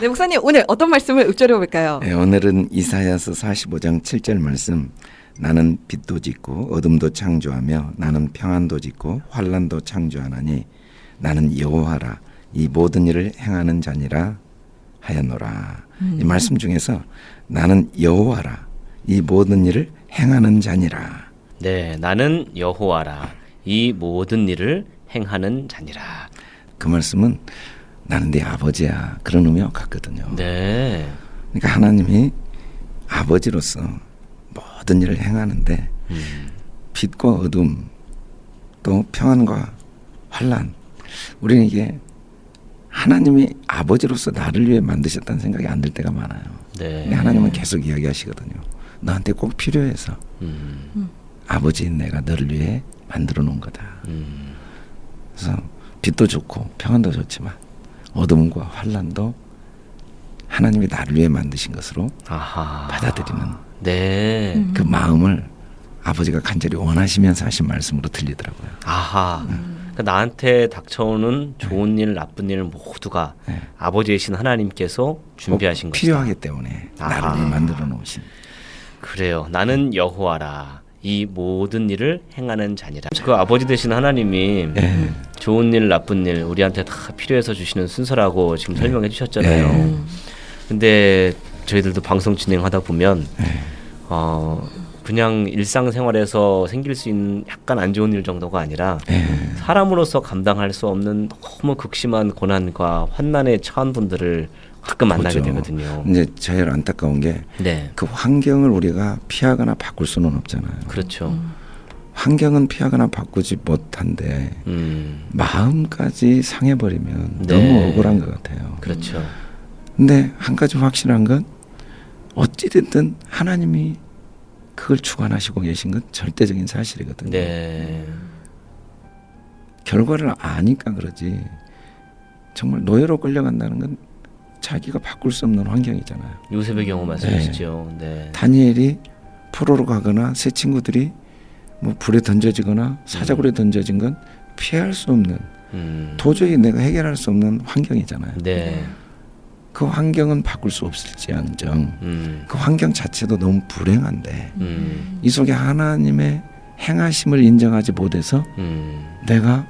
네, 목사님 오늘 어떤 말씀을 읊조려 볼까요? 네, 오늘은 이사야서 45장 7절 말씀 나는 빛도 짓고 어둠도 창조하며 나는 평안도 짓고 환란도 창조하나니 나는 여호와라 이 모든 일을 행하는 자니라 하였노라. 음. 이 말씀 중에서 나는 여호와라 이 모든 일을 행하는 자니라. 네, 나는 여호와라. 이 모든 일을 행하는 자니라. 그 말씀은 나는 네 아버지야 그런 의미와 같거든요. 네. 그러니까 하나님이 아버지로서 모든 일을 행하는데 음. 빛과 어둠 또 평안과 환란 우리는 이게 하나님이 아버지로서 나를 위해 만드셨다는 생각이 안 들 때가 많아요. 네. 근데 하나님은 계속 이야기하시거든요. 너한테 꼭 필요해서 음. 아버지인 내가 너를 위해 만들어 놓은 거다. 음. 그래서 빛도 좋고 평안도 좋지만 어둠과 환란도 하나님이 나를 위해 만드신 것으로 아하. 받아들이는 네. 음. 그 마음을 아버지가 간절히 원하시면서 하신 말씀으로 들리더라고요. 아하. 그러니까 나한테 닥쳐오는 좋은 일, 나쁜 일 모두가 네. 아버지이신 하나님께서 준비하신 꼭 것이다. 필요하기 때문에 아하. 나를 만들어 놓으신 그래요. 나는 여호와라. 이 모든 일을 행하는 자니라. 그 아버지 되신 하나님이 예. 좋은 일, 나쁜 일 우리한테 다 필요해서 주시는 순서라고 지금 설명해 주셨잖아요. 네. 음. 근데 저희들도 방송 진행하다 보면 예. 어 그냥 일상생활에서 생길 수 있는 약간 안 좋은 일 정도가 아니라 예. 사람으로서 감당할 수 없는 너무 극심한 고난과 환난에 처한 분들을 가끔 만나게 보죠. 되거든요. 이제 제일 안타까운 게그 네, 환경을 우리가 피하거나 바꿀 수는 없잖아요. 그렇죠. 환경은 피하거나 바꾸지 못한데 음, 마음까지 상해버리면 네. 너무 억울한 것 같아요. 그렇죠. 근데 한 가지 확실한 건 어찌됐든 하나님이 그걸 주관하시고 계신 건 절대적인 사실이거든요. 네, 결과를 아니까 그러지 정말 노예로 끌려간다는 건 자기가 바꿀 수 없는 환경이잖아요. 요셉의 경우 말씀하시죠. 네, 다니엘이 포로로 가거나 새 친구들이 뭐 불에 던져지거나 사자굴에 던져진 건 피할 수 없는 음, 도저히 내가 해결할 수 없는 환경이잖아요. 네, 그 환경은 바꿀 수 없을지언정. 음, 그 환경 자체도 너무 불행한데 음, 이 속에 하나님의 행하심을 인정하지 못해서 음, 내가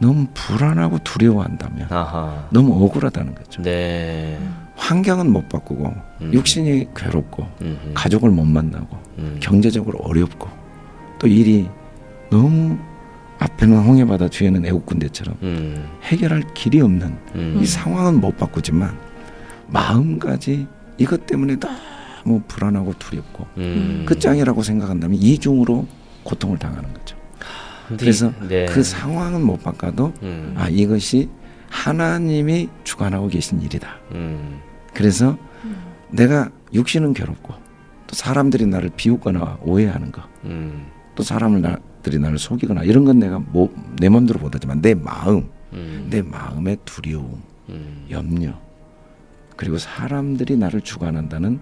너무 불안하고 두려워한다면 아하, 너무 억울하다는 거죠. 네, 환경은 못 바꾸고 음. 육신이 괴롭고 음, 가족을 못 만나고 음, 경제적으로 어렵고 또 일이 너무 앞에는 홍해바다 뒤에는 애국군대처럼 음, 해결할 길이 없는 음, 이 상황은 못 바꾸지만 마음까지 이것 때문에 너무 불안하고 두렵고 음. 끝장이라고 생각한다면 이중으로 고통을 당하는 거죠. 그래서 이- 네. 그 상황은 못 바꿔도 음, 아 이것이 하나님이 주관하고 계신 일이다. 음, 그래서 내가 육신은 괴롭고 또 사람들이 나를 비웃거나 오해하는 거, 음, 또 사람들이 나를 속이거나 이런 건 내가 뭐, 내 마음대로 못하지만 내 마음, 음, 내 마음의 두려움, 음, 염려, 그리고 사람들이 나를 주관한다는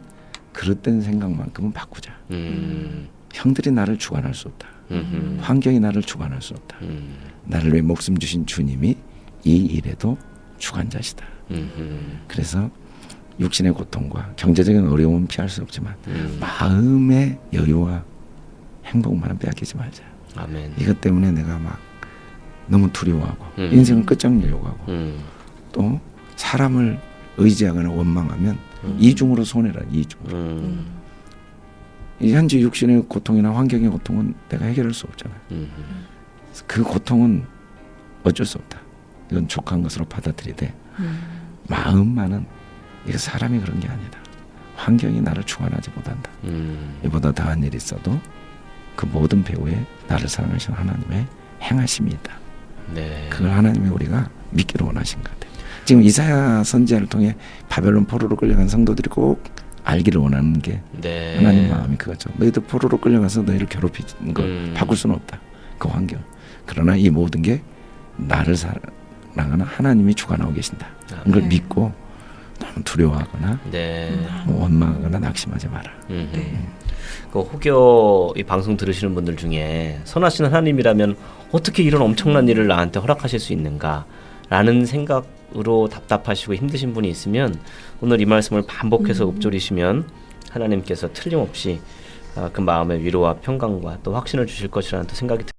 그릇된 생각만큼은 바꾸자. 음, 형들이 나를 주관할 수 없다. 음, 환경이 나를 주관할 수 없다. 음, 나를 위해 목숨 주신 주님이 이 일에도 주관자시다. 음, 그래서 육신의 고통과 경제적인 어려움은 피할 수 없지만 음. 마음의 여유와 행복만은 빼앗기지 말자. 아멘. 이것 때문에 내가 막 너무 두려워하고 음. 인생을 끝장내려고 하고 음, 또 사람을 의지하거나 원망하면 음. 이중으로 손해라 이중으로. 음, 이 현재 육신의 고통이나 환경의 고통은 내가 해결할 수 없잖아요. 음, 그 고통은 어쩔 수 없다. 이건 족한 것으로 받아들이되 마음만은 이거 사람이 그런 게 아니다. 환경이 나를 주관하지 못한다. 음, 이보다 더한 일이 있어도 그 모든 배후에 나를 사랑하시는 하나님의 행하심이 있다. 네. 그걸 하나님이 우리가 믿기를 원하신 것 같아요. 지금 이사야 선지자를 통해 바벨론 포로로 끌려간 성도들이 꼭 알기를 원하는 게 네. 하나님 마음이 그거죠. 너희들 포로로 끌려가서 너희를 괴롭히는 걸 음. 바꿀 수는 없다. 그 환경. 그러나 이 모든 게 나를 사랑하는 하나님이 주관하고 계신다. 이걸 네. 믿고 너무 두려워하거나 네. 뭐 원망하거나 낙심하지 마라. 음. 네. 그 혹여 이 방송 들으시는 분들 중에 선하신 하나님이라면 어떻게 이런 엄청난 일을 나한테 허락하실 수 있는가라는 생각 으로 답답하시고 힘드신 분이 있으면 오늘 이 말씀을 반복해서 읊조리시면 하나님께서 틀림없이 아, 그 마음의 위로와 평강과 또 확신을 주실 것이라는 또 생각이 듭니다.